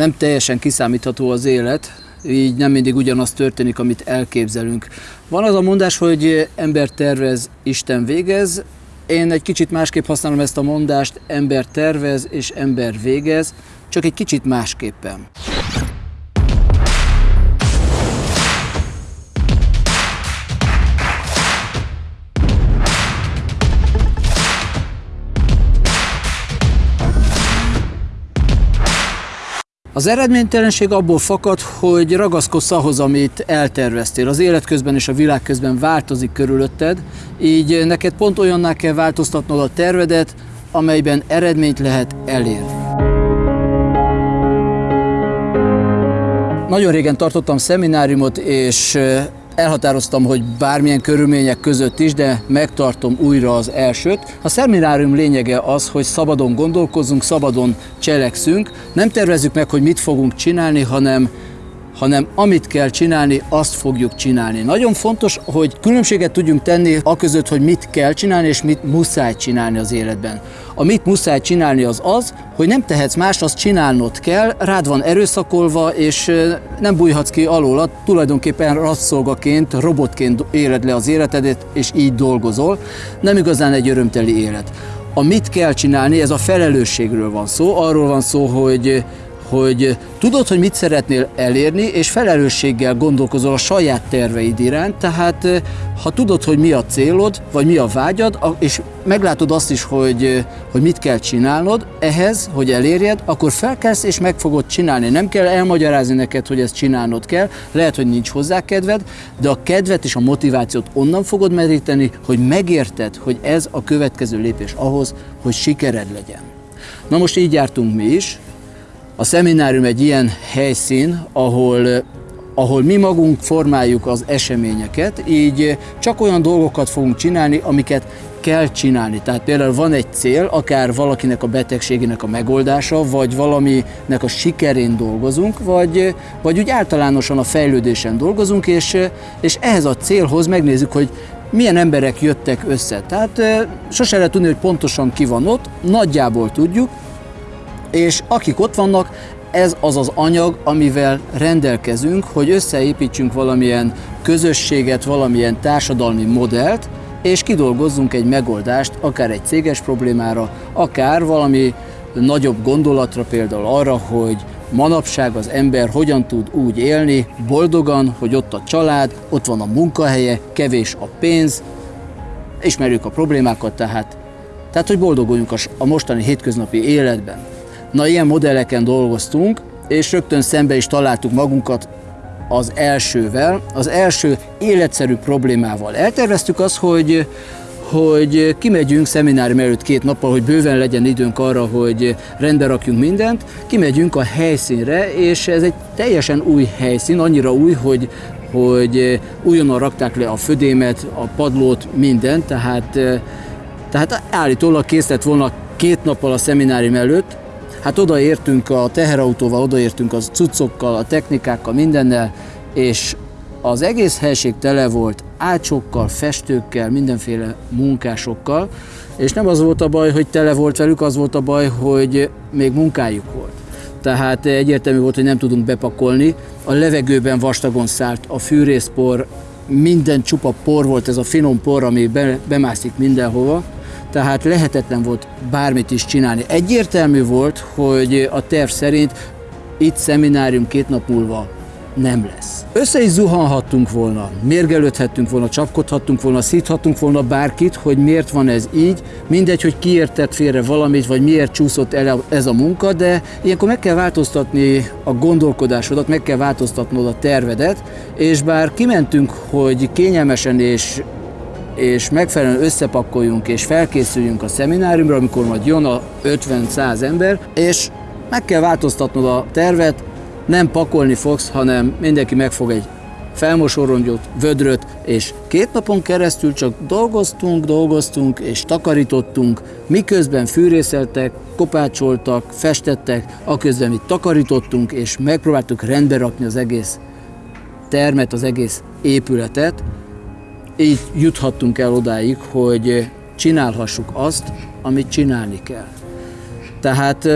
nem teljesen kiszámítható az élet, így nem mindig ugyanaz történik, amit elképzelünk. Van az a mondás, hogy ember tervez, Isten végez. Én egy kicsit másképp használom ezt a mondást, ember tervez és ember végez, csak egy kicsit másképpen. Az eredménytelenség abból fakad, hogy ragaszkodsz ahhoz, amit elterveztél. Az élet közben és a világ közben változik körülötted, így neked pont olyanná kell változtatnod a tervedet, amelyben eredményt lehet elérni. Nagyon régen tartottam szemináriumot, és elhatároztam, hogy bármilyen körülmények között is, de megtartom újra az elsőt. A szeminárium lényege az, hogy szabadon gondolkozunk, szabadon cselekszünk, nem tervezzük meg, hogy mit fogunk csinálni, hanem hanem amit kell csinálni, azt fogjuk csinálni. Nagyon fontos, hogy különbséget tudjunk tenni a között, hogy mit kell csinálni, és mit muszáj csinálni az életben. A mit muszáj csinálni az az, hogy nem tehetsz más, azt csinálnod kell, rád van erőszakolva, és nem bújhatsz ki alóla, tulajdonképpen rasszolgaként, robotként éled le az életedet, és így dolgozol. Nem igazán egy örömteli élet. A mit kell csinálni, ez a felelősségről van szó, arról van szó, hogy hogy tudod, hogy mit szeretnél elérni, és felelősséggel gondolkozol a saját terveid iránt, tehát ha tudod, hogy mi a célod, vagy mi a vágyad, és meglátod azt is, hogy, hogy mit kell csinálnod ehhez, hogy elérjed, akkor felkelsz és meg fogod csinálni. Nem kell elmagyarázni neked, hogy ezt csinálnod kell, lehet, hogy nincs hozzá kedved, de a kedvet és a motivációt onnan fogod meríteni, hogy megérted, hogy ez a következő lépés ahhoz, hogy sikered legyen. Na most így jártunk mi is, a szeminárium egy ilyen helyszín, ahol ahol mi magunk formáljuk az eseményeket, így csak olyan dolgokat fogunk csinálni, amiket kell csinálni. Tehát például van egy cél, akár valakinek a betegségének a megoldása, vagy valaminek a sikerén dolgozunk, vagy, vagy úgy általánosan a fejlődésen dolgozunk, és, és ehhez a célhoz megnézzük, hogy milyen emberek jöttek össze. Tehát sose lehet tudni, hogy pontosan ki van ott, nagyjából tudjuk, és akik ott vannak, ez az az anyag, amivel rendelkezünk, hogy összeépítsünk valamilyen közösséget, valamilyen társadalmi modellt, és kidolgozzunk egy megoldást, akár egy céges problémára, akár valami nagyobb gondolatra, például arra, hogy manapság az ember hogyan tud úgy élni, boldogan, hogy ott a család, ott van a munkahelye, kevés a pénz, ismerjük a problémákat, tehát, tehát hogy boldoguljunk a mostani hétköznapi életben. Na, ilyen modelleken dolgoztunk, és rögtön szembe is találtuk magunkat az elsővel, az első életszerű problémával. Elterveztük azt, hogy hogy kimegyünk szeminárium előtt két nappal, hogy bőven legyen időnk arra, hogy rendbe rakjunk mindent, kimegyünk a helyszínre, és ez egy teljesen új helyszín, annyira új, hogy, hogy újonnan rakták le a födémet, a padlót, mindent, tehát, tehát állítólag kész lett volna két nappal a szeminárium előtt, Hát odaértünk a teherautóval, odaértünk az cuccokkal, a technikákkal, mindennel, és az egész helység tele volt ácsokkal, festőkkel, mindenféle munkásokkal, és nem az volt a baj, hogy tele volt velük, az volt a baj, hogy még munkájuk volt. Tehát egyértelmű volt, hogy nem tudunk bepakolni. A levegőben vastagon szállt a fűrészpor, minden csupa por volt, ez a finom por, ami be, bemászik mindenhova tehát lehetetlen volt bármit is csinálni. Egyértelmű volt, hogy a terv szerint itt szeminárium két nap múlva nem lesz. Össze is zuhanhattunk volna, mérgelődhettünk volna, csapkodhattunk volna, szíthattunk volna bárkit, hogy miért van ez így, mindegy, hogy kiértett félre valamit, vagy miért csúszott el ez a munka, de ilyenkor meg kell változtatni a gondolkodásodat, meg kell változtatnod a tervedet, és bár kimentünk, hogy kényelmesen és és megfelelően összepakoljunk és felkészüljünk a szemináriumra, amikor majd jön a 50-100 ember, és meg kell változtatnod a tervet, nem pakolni fogsz, hanem mindenki megfog egy felmosorongyot, vödröt, és két napon keresztül csak dolgoztunk, dolgoztunk és takarítottunk, miközben fűrészeltek, kopácsoltak, festettek, aközben mi takarítottunk, és megpróbáltuk rendbe rakni az egész termet, az egész épületet, így juthattunk el odáig, hogy csinálhassuk azt, amit csinálni kell. Tehát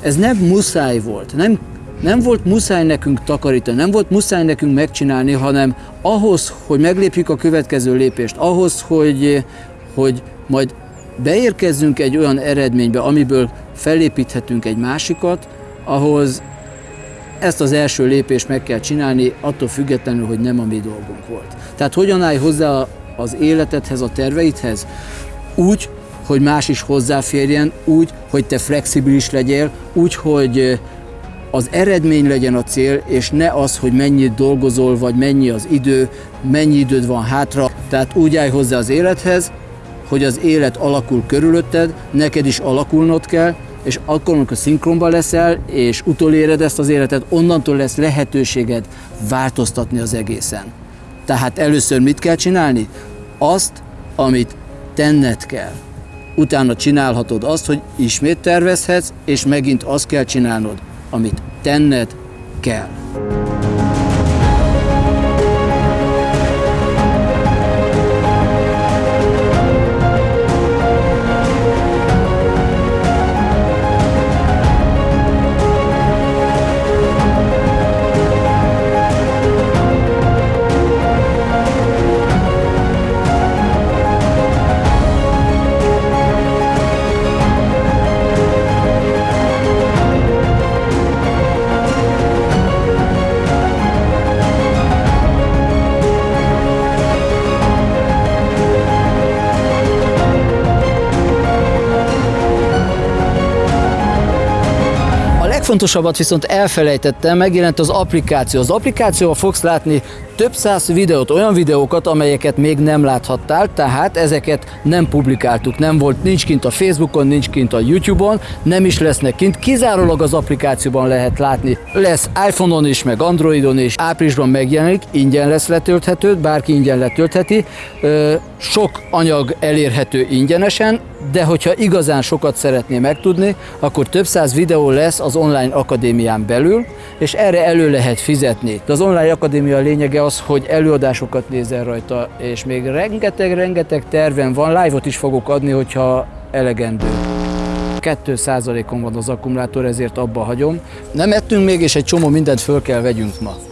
ez nem muszáj volt, nem, nem volt muszáj nekünk takarítani, nem volt muszáj nekünk megcsinálni, hanem ahhoz, hogy meglépjük a következő lépést, ahhoz, hogy, hogy majd beérkezzünk egy olyan eredménybe, amiből felépíthetünk egy másikat, ahhoz ezt az első lépést meg kell csinálni, attól függetlenül, hogy nem a mi dolgunk volt. Tehát hogyan állj hozzá az életedhez, a terveidhez? Úgy, hogy más is hozzáférjen, úgy, hogy te flexibilis legyél, úgy, hogy az eredmény legyen a cél, és ne az, hogy mennyit dolgozol, vagy mennyi az idő, mennyi időd van hátra. Tehát úgy állj hozzá az élethez, hogy az élet alakul körülötted, neked is alakulnod kell, és akkor, amikor szinkronban leszel, és utoléred ezt az életet, onnantól lesz lehetőséged változtatni az egészen. Tehát először mit kell csinálni? Azt, amit tenned kell. Utána csinálhatod azt, hogy ismét tervezhetsz, és megint azt kell csinálnod, amit tenned kell. Legfontosabbat viszont elfelejtettem, megjelent az applikáció. Az applikációval fogsz látni több száz videót, olyan videókat, amelyeket még nem láthattál, tehát ezeket nem publikáltuk, nem volt, nincs kint a Facebookon, nincs kint a YouTube-on, nem is lesznek kint, kizárólag az applikációban lehet látni. Lesz iPhone-on is, meg Androidon is, áprilisban megjelenik, ingyen lesz letölthető, bárki ingyen letöltheti, sok anyag elérhető ingyenesen, de hogyha igazán sokat szeretné megtudni, akkor több száz videó lesz az online akadémián belül, és erre elő lehet fizetni. De az online akadémia lényege az, hogy előadásokat nézel rajta, és még rengeteg-rengeteg terven van, live-ot is fogok adni, hogyha elegendő. 2%-on van az akkumulátor, ezért abba hagyom. Nem ettünk még, és egy csomó mindent föl kell vegyünk ma.